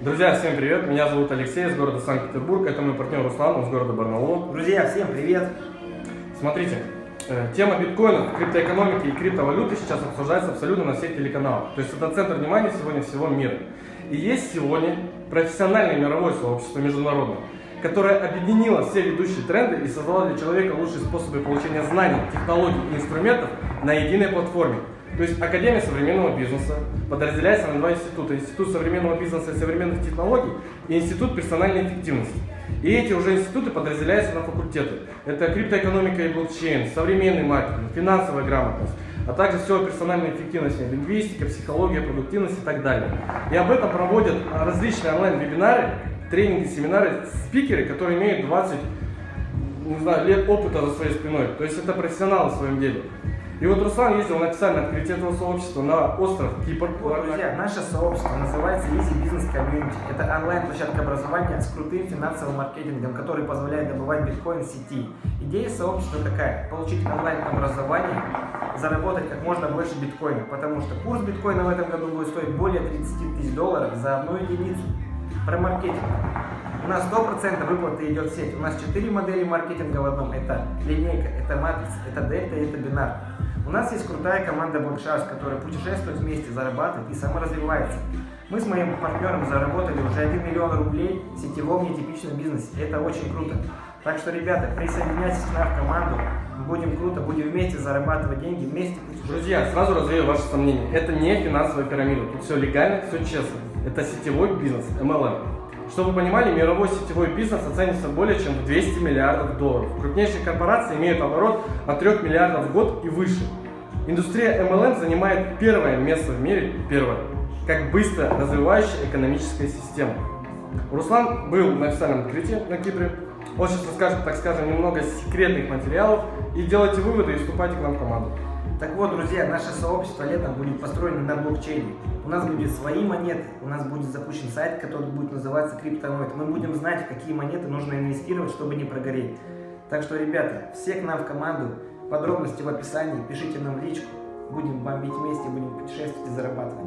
Друзья, всем привет! Меня зовут Алексей из города Санкт-Петербург. Это мой партнер Руслан из города Барнаул. Друзья, всем привет! Смотрите, э, тема биткоина, криптоэкономики и криптовалюты сейчас обсуждается абсолютно на всех телеканалах. То есть это центр внимания сегодня всего мира. И есть сегодня профессиональное мировое сообщество международное, которое объединило все ведущие тренды и создало для человека лучшие способы получения знаний, технологий и инструментов на единой платформе. То есть Академия современного бизнеса подразделяется на два института. Институт современного бизнеса и современных технологий и Институт персональной эффективности. И эти уже институты подразделяются на факультеты. Это криптоэкономика и блокчейн, современный маркетинг, финансовая грамотность, а также все персональная эффективность, лингвистика, психология, продуктивность и так далее. И об этом проводят различные онлайн-вебинары, тренинги, семинары, спикеры, которые имеют 20 не знаю, лет опыта за своей спиной. То есть это профессионалы в своем деле. И вот Руслан ездил на официальное открытие этого сообщества на остров Кипр. Вот, друзья, наше сообщество называется Easy Business Community. Это онлайн-площадка образования с крутым финансовым маркетингом, который позволяет добывать биткоин в сети. Идея сообщества такая, получить онлайн-образование, заработать как можно больше биткоина, потому что курс биткоина в этом году будет стоить более 30 тысяч долларов за одну единицу. Про маркетинг. У нас 100% выплаты идет в сеть. У нас 4 модели маркетинга в одном. Это линейка, это матрица, это дельта и это бинар. У нас есть крутая команда Blacksharks, которая путешествует вместе, зарабатывает и саморазвивается. Мы с моим партнером заработали уже 1 миллион рублей в сетевом нетипичном бизнесе. Это очень круто. Так что, ребята, присоединяйтесь к нам в команду. Будем круто, будем вместе зарабатывать деньги, вместе Друзья, сразу развею ваши сомнения. Это не финансовая пирамида. Тут все легально, все честно. Это сетевой бизнес, MLM. Чтобы вы понимали, мировой сетевой бизнес оценивается более чем в 200 миллиардов долларов. Крупнейшие корпорации имеют оборот от 3 миллиардов в год и выше. Индустрия MLM занимает первое место в мире, первое, как быстро развивающая экономическая система. Руслан был на официальном открытии на Кипре. Он сейчас расскажет, так скажем, немного секретных материалов и делайте выводы и вступайте к нам в команду. Так вот, друзья, наше сообщество летом будет построено на блокчейне. У нас будет свои монеты, у нас будет запущен сайт, который будет называться Криптомойт. Мы будем знать, какие монеты нужно инвестировать, чтобы не прогореть. Так что, ребята, все к нам в команду. Подробности в описании, пишите нам в личку. Будем бомбить вместе, будем путешествовать и зарабатывать.